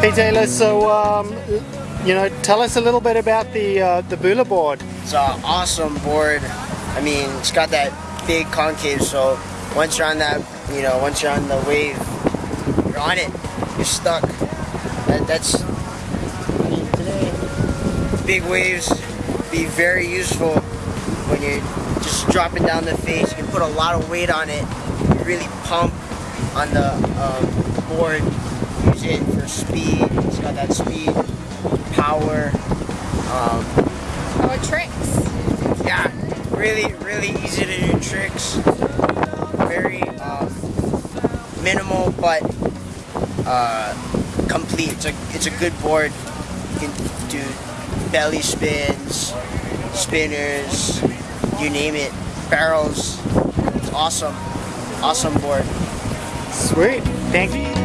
Hey Taylor, so um, you know, tell us a little bit about the uh, the Bula board. It's an awesome board. I mean, it's got that big concave, so once you're on that, you know, once you're on the wave, you're on it. You're stuck. That, that's today. Big waves be very useful when you're just dropping down the face. You can put a lot of weight on it. You really pump on the um, board. Use speed. It's got that speed, power. Um, Or tricks. yeah, really, really easy to do tricks. Very um, minimal, but uh, complete. It's a, it's a good board. You can do belly spins, spinners, you name it, barrels. It's awesome. Awesome board. Sweet. Thank you. Where